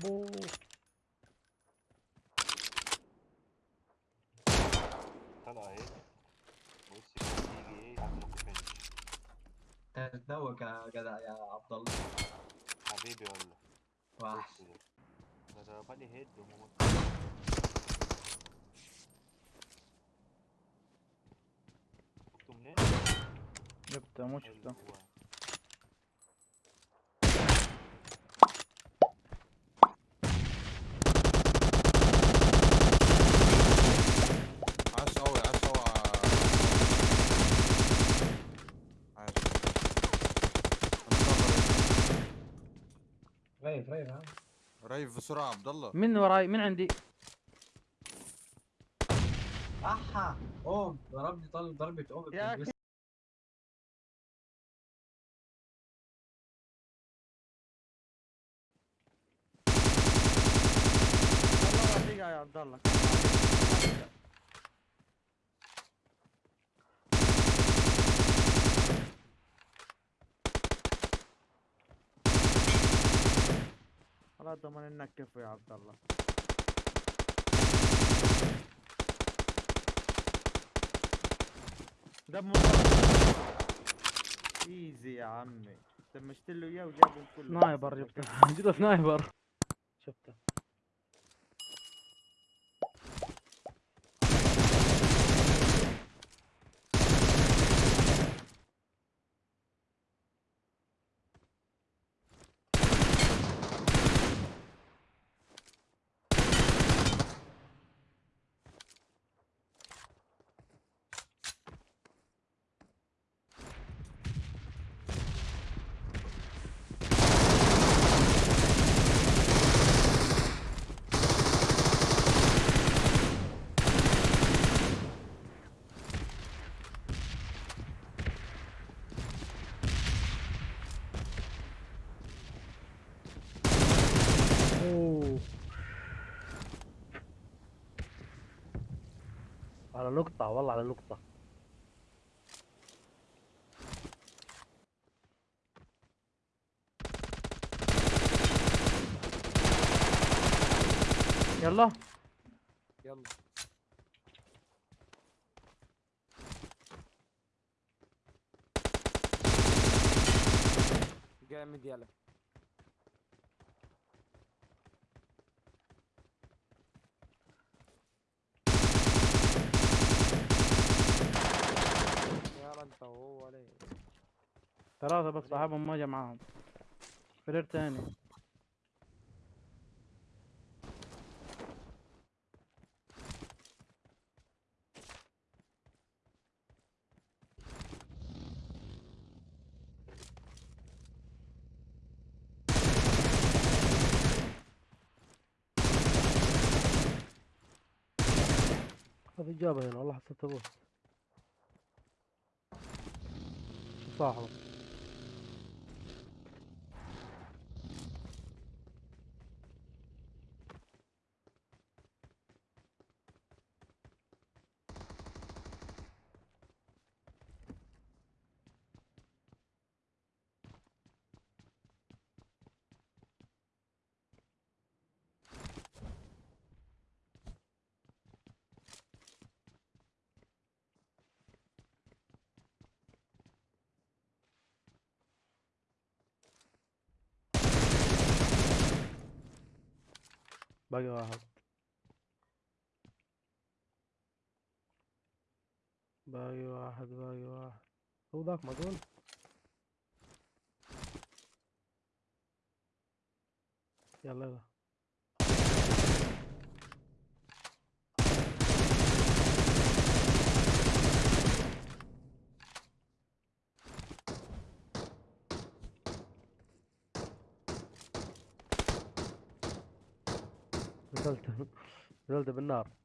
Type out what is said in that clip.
بو طلع اهي بص يجي إيه؟ ما تفنش تتذوق يا جدع يا عبد الله. حبيبي ولا وحش ده. ده ضربني هيد وموت شفته منين؟ جبته مو شفته ريف ريف ها. ريف بسرعة عبد الله. من وراي من عندي. أحا اوم ضربني طلب ضربة اوم يا يا عبد الله. خلاص ضمن انك كفو يا عبد الله. دم ايزي يا عمي. دمشت له إياه وجابهم كلهم سنايبر جبته جبته سنايبر شفته. على لقطة والله على لقطة يلا. يلا. جامد يلا ثلاثة بس صاحبهم ما جا معاهم فريق تاني. هذه إجابة هنا والله حسيت أبوه. صاحبه؟ باقي واحد. باقي واحد باقي واحد. هو ذاك مقول يلا يلا. نزلت نزلت بالنار.